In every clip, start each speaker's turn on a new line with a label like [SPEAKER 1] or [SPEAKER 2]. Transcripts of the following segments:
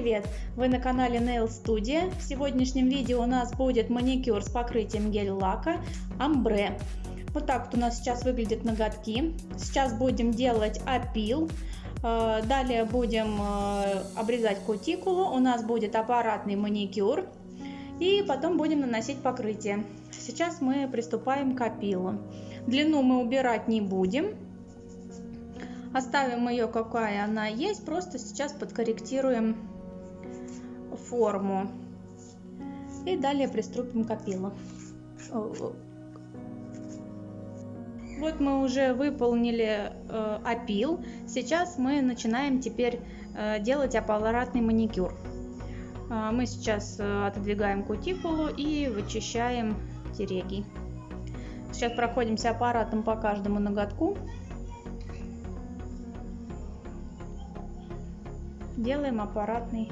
[SPEAKER 1] привет! Вы на канале Nail Studio. В сегодняшнем видео у нас будет маникюр с покрытием гель-лака Амбре. Вот так вот у нас сейчас выглядят ноготки. Сейчас будем делать опил. Э, далее будем э, обрезать кутикулу. У нас будет аппаратный маникюр. И потом будем наносить покрытие. Сейчас мы приступаем к опилу. Длину мы убирать не будем Оставим ее какая она есть, просто сейчас подкорректируем форму. И далее приступим к опилу. Вот мы уже выполнили э, опил. Сейчас мы начинаем теперь э, делать аппаратный маникюр. Э, мы сейчас э, отодвигаем кутикулу и вычищаем тереги. Сейчас проходимся аппаратом по каждому ноготку. делаем аппаратный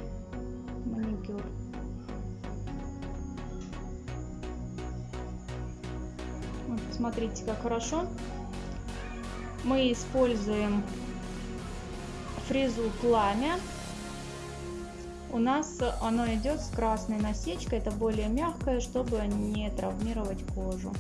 [SPEAKER 1] маникюр. Вот, смотрите, как хорошо. Мы используем фрезу пламя. У нас оно идет с красной насечкой, это более мягкое, чтобы не травмировать кожу.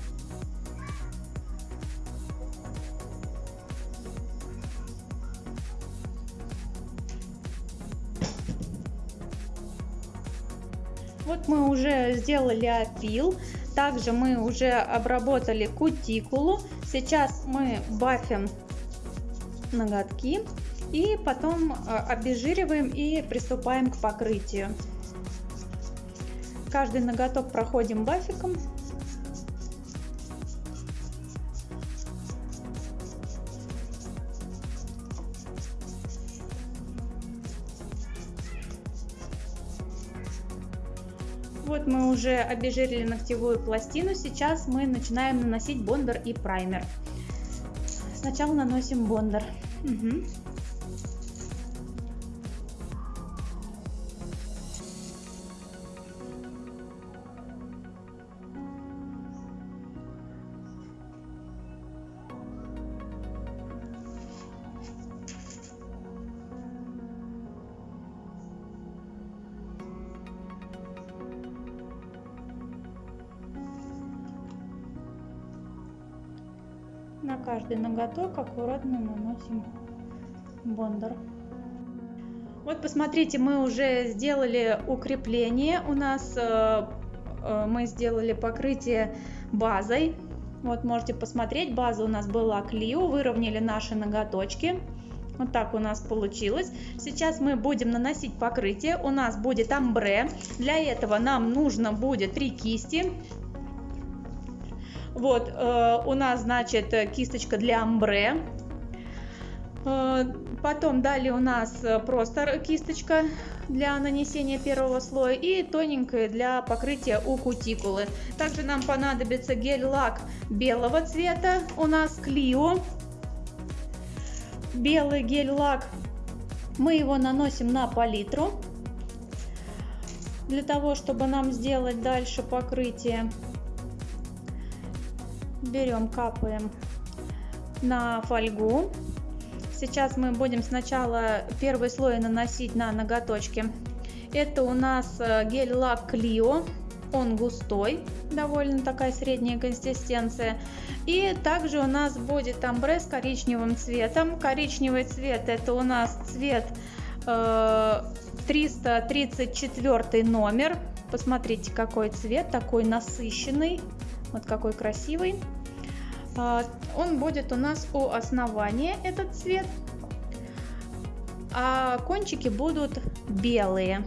[SPEAKER 1] Вот мы уже сделали опил. Также мы уже обработали кутикулу. Сейчас мы бафим ноготки. И потом а, обезжириваем и приступаем к покрытию. Каждый ноготок проходим бафиком. Вот мы уже обезжирили ногтевую пластину. Сейчас мы начинаем наносить бондер и праймер. Сначала наносим бондер. Угу. Каждый ноготок аккуратно наносим бондер. Вот посмотрите, мы уже сделали укрепление. У нас э, э, мы сделали покрытие базой. Вот можете посмотреть, база у нас была Клио, выровняли наши ноготочки. Вот так у нас получилось. Сейчас мы будем наносить покрытие. У нас будет амбре. Для этого нам нужно будет три кисти. Вот, э, у нас, значит, кисточка для амбре. Э, потом далее у нас просто кисточка для нанесения первого слоя и тоненькая для покрытия у кутикулы. Также нам понадобится гель-лак белого цвета. У нас Клио. Белый гель-лак. Мы его наносим на палитру. Для того, чтобы нам сделать дальше покрытие берем, капаем на фольгу. Сейчас мы будем сначала первый слой наносить на ноготочки. Это у нас э, гель-лак Клио. Он густой, довольно такая средняя консистенция. И также у нас будет амбре с коричневым цветом. Коричневый цвет это у нас цвет э, 334 номер. Посмотрите, какой цвет, такой насыщенный. Вот какой красивый. А, он будет у нас у основания, этот цвет. А кончики будут белые.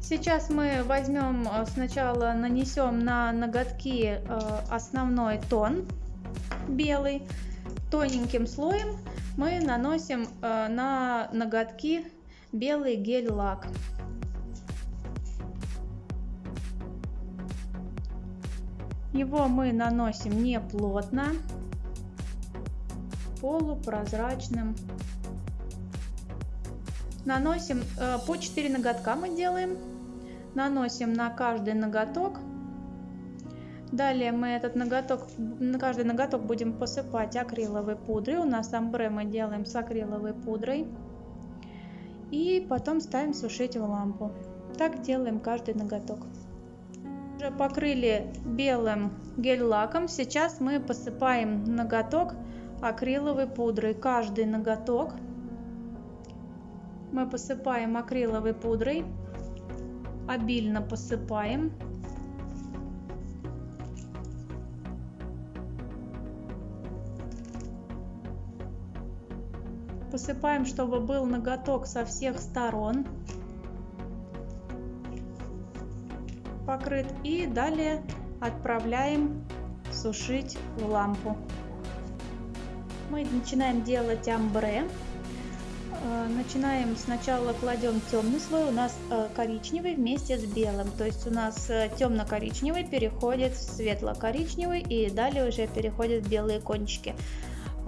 [SPEAKER 1] Сейчас мы возьмем а, сначала нанесем на ноготки а, основной тон белый тоненьким слоем мы наносим на ноготки белый гель-лак. Его мы наносим не плотно, полупрозрачным. Наносим э, по 4 ноготка мы делаем. Наносим на каждый ноготок Далее мы этот ноготок, на каждый ноготок будем посыпать акриловой пудрой. У нас амбре мы делаем с акриловой пудрой. И потом ставим сушить в лампу. Так делаем каждый ноготок. Уже покрыли белым гель-лаком. Сейчас мы посыпаем ноготок акриловой пудрой. Каждый ноготок мы посыпаем акриловой пудрой. Обильно посыпаем. Посыпаем, чтобы был ноготок со всех сторон. Покрыт. И далее отправляем сушить в лампу. Мы начинаем делать амбре. Э, начинаем сначала кладем темный слой, у нас э, коричневый вместе с белым. То есть у нас э, темно-коричневый переходит в светло-коричневый и далее уже переходят белые кончики.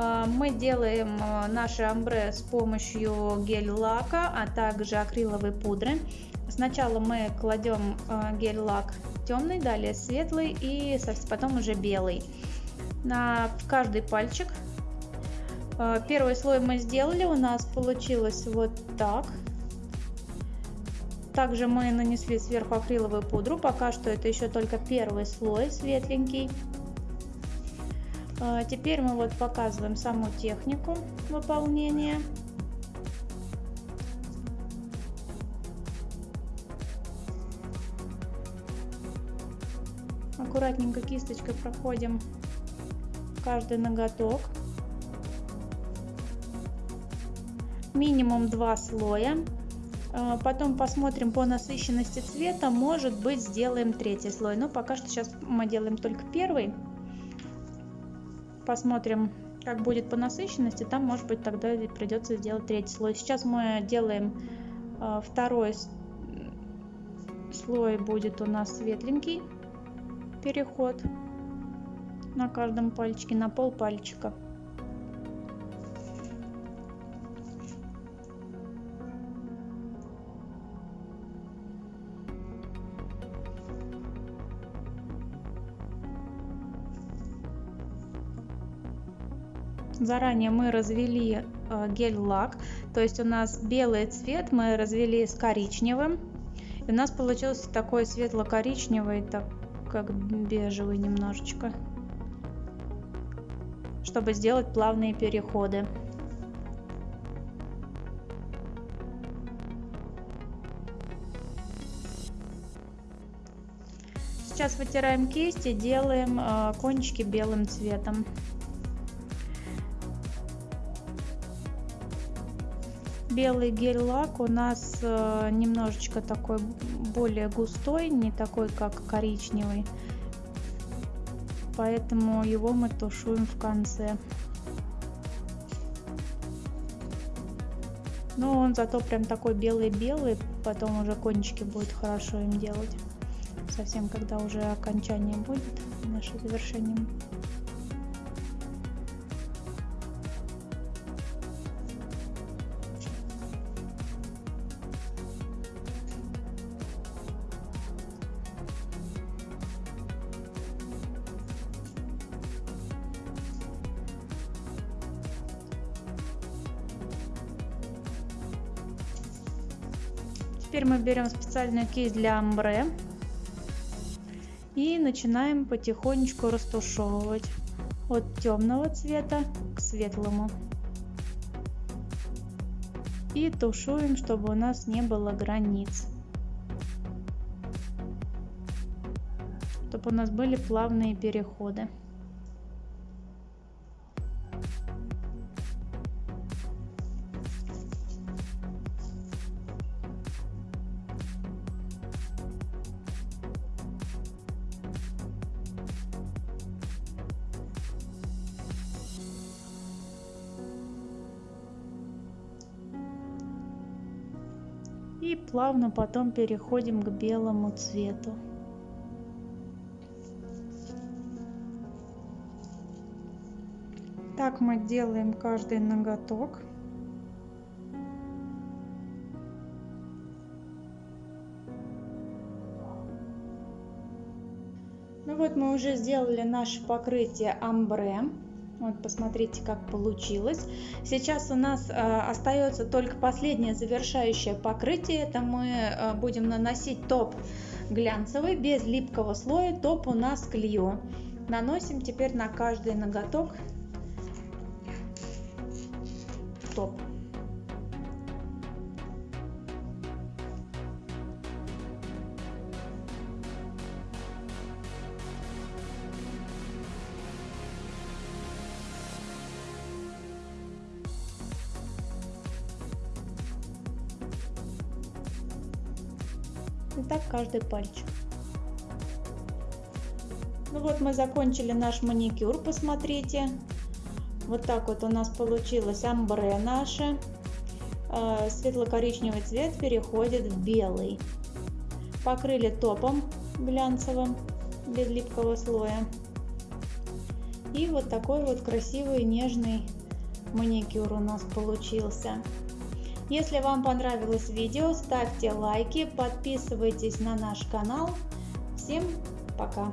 [SPEAKER 1] А, мы делаем а, наши амбре с помощью гель-лака, а также акриловой пудры. Сначала мы кладем а, гель-лак темный, далее светлый и потом уже белый. На каждый пальчик. Первый слой мы сделали, у нас получилось вот так. Также мы нанесли сверху акриловую пудру, пока что это еще только первый слой светленький. А, теперь мы вот показываем саму технику выполнения. Аккуратненько кисточкой проходим каждый ноготок. Минимум два слоя. А, потом посмотрим по насыщенности цвета. Может быть сделаем третий слой. Но пока что сейчас мы делаем только первый посмотрим, как будет по насыщенности, там, может быть, тогда придется сделать третий слой. Сейчас мы делаем э, второй слой, будет у нас светленький переход на каждом пальчике, на пол пальчика. Заранее мы развели э, гель-лак, то есть у нас белый цвет мы развели с коричневым. И у нас получился такой светло-коричневый, так как бежевый немножечко, чтобы сделать плавные переходы. Сейчас вытираем кисть и делаем э, кончики белым цветом. Белый гель-лак у нас э, немножечко такой более густой, не такой как коричневый. Поэтому его мы тушуем в конце. Но он зато прям такой белый-белый, потом уже кончики будет хорошо им делать. Совсем когда уже окончание будет, наше завершение. Теперь мы берем специальную кисть для амбре и начинаем потихонечку растушевывать от темного цвета к светлому. И тушуем, чтобы у нас не было границ. Чтобы у нас были плавные переходы. И плавно потом переходим к белому цвету. Так мы делаем каждый ноготок. Ну вот мы уже сделали наше покрытие амбре. Вот посмотрите, как получилось. Сейчас у нас э, остается только последнее завершающее покрытие. Это мы э, будем наносить топ глянцевый без липкого слоя. Топ у нас клею. Наносим теперь на каждый ноготок топ. И так каждый пальчик. Ну вот мы закончили наш маникюр, посмотрите. Вот так вот у нас получилось амбре наше. Э, светло-коричневый цвет переходит в белый. Покрыли топом глянцевым, без липкого слоя. И вот такой вот красивый нежный маникюр у нас получился. Если вам понравилось видео, ставьте лайки, подписывайтесь на наш канал. Всем пока!